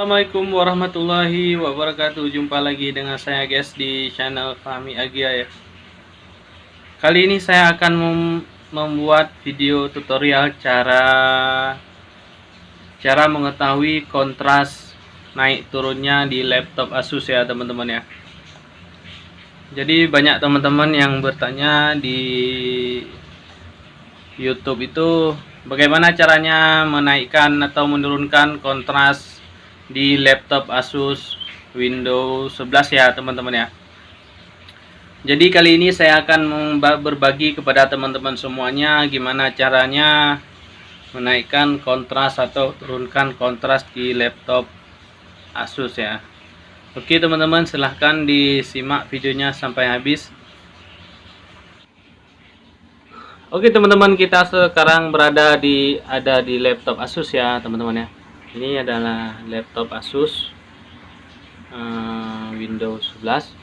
Assalamualaikum warahmatullahi wabarakatuh. Jumpa lagi dengan saya guys di channel kami Agia ya. Kali ini saya akan mem membuat video tutorial cara Cara mengetahui kontras naik turunnya di laptop Asus ya teman-teman ya. Jadi banyak teman-teman yang bertanya di YouTube itu Bagaimana caranya menaikkan atau menurunkan kontras di laptop Asus Windows 11 ya teman-teman ya. Jadi kali ini saya akan berbagi kepada teman-teman semuanya gimana caranya menaikkan kontras atau turunkan kontras di laptop Asus ya. Oke teman-teman silahkan disimak videonya sampai habis. Oke teman-teman kita sekarang berada di ada di laptop Asus ya teman-teman ya ini adalah laptop Asus uh, Windows 11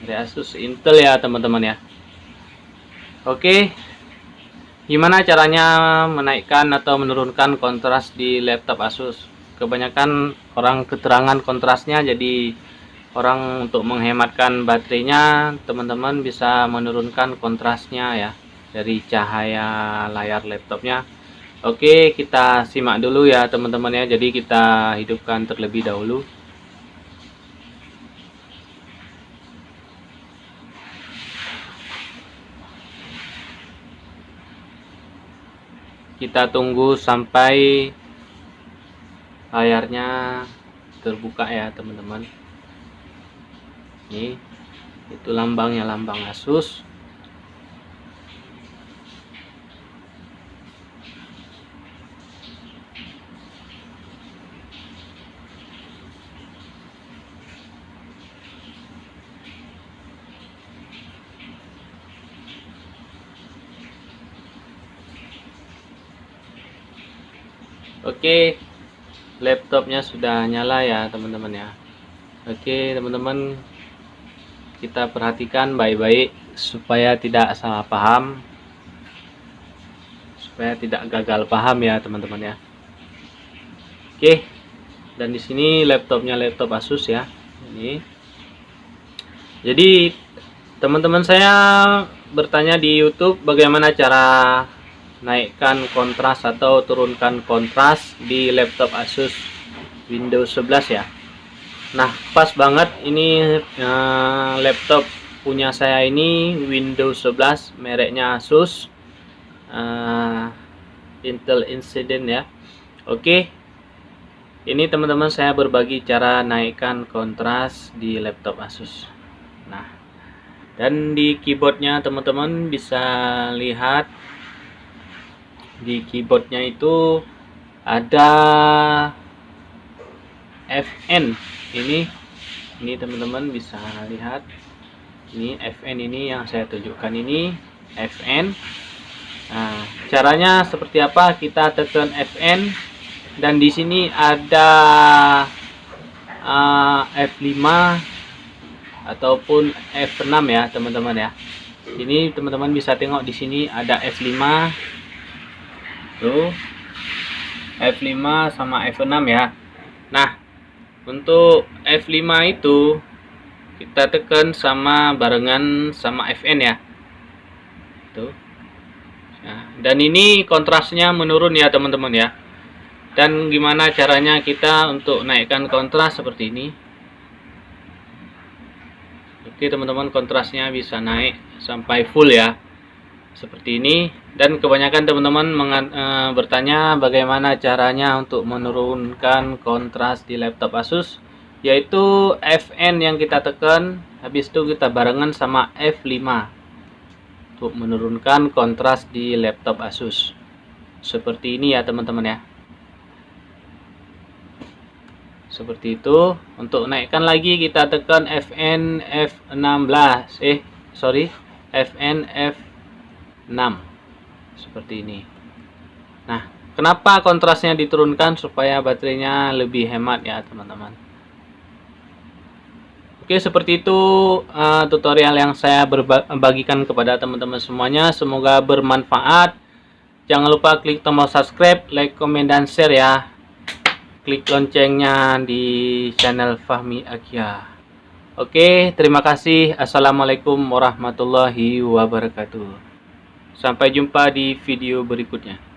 dari Asus Intel ya teman-teman ya. Oke gimana caranya menaikkan atau menurunkan kontras di laptop Asus? Kebanyakan orang keterangan kontrasnya jadi orang untuk menghematkan baterainya teman-teman bisa menurunkan kontrasnya ya dari cahaya layar laptopnya Oke, kita simak dulu ya teman-teman ya. Jadi kita hidupkan terlebih dahulu. Kita tunggu sampai layarnya terbuka ya teman-teman. Ini itu lambangnya lambang Asus. Oke laptopnya sudah nyala ya teman-teman ya. Oke teman-teman kita perhatikan baik-baik supaya tidak salah paham. Supaya tidak gagal paham ya teman-teman ya. Oke dan di sini laptopnya laptop Asus ya ini. Jadi teman-teman saya bertanya di YouTube bagaimana cara naikkan kontras atau turunkan kontras di laptop Asus Windows 11 ya. Nah pas banget ini uh, laptop punya saya ini Windows 11 mereknya Asus. Uh, Intel Incident ya. Oke ini teman-teman saya berbagi cara naikkan kontras di laptop Asus. Nah dan di keyboardnya teman-teman bisa lihat di keyboardnya itu ada FN ini ini teman-teman bisa lihat. Ini FN ini yang saya tunjukkan ini FN nah caranya seperti apa? Kita tekan FN dan di sini ada uh, F5 ataupun F6 ya teman-teman ya. Ini teman-teman bisa tengok di sini ada F5 tuh F5 sama F6 ya. Nah untuk F5 itu kita tekan sama barengan sama Fn ya. Tuh nah, dan ini kontrasnya menurun ya teman-teman ya. Dan gimana caranya kita untuk naikkan kontras seperti ini? Oke teman-teman kontrasnya bisa naik sampai full ya seperti ini. Dan kebanyakan teman-teman e, bertanya bagaimana caranya untuk menurunkan kontras di laptop Asus yaitu Fn yang kita tekan. Habis itu kita barengan sama F5 untuk menurunkan kontras di laptop Asus. Seperti ini ya teman-teman ya. Seperti itu. Untuk naikkan lagi kita tekan Fn F16 eh sorry. Fn F 6 seperti ini nah kenapa kontrasnya diturunkan supaya baterainya lebih hemat ya teman-teman Oke seperti itu uh, tutorial yang saya berbagikan kepada teman-teman semuanya semoga bermanfaat jangan lupa klik tombol subscribe like comment dan share ya klik loncengnya di channel Fahmi Akia. Oke, terima kasih. Assalamualaikum warahmatullahi wabarakatuh. Sampai jumpa di video berikutnya.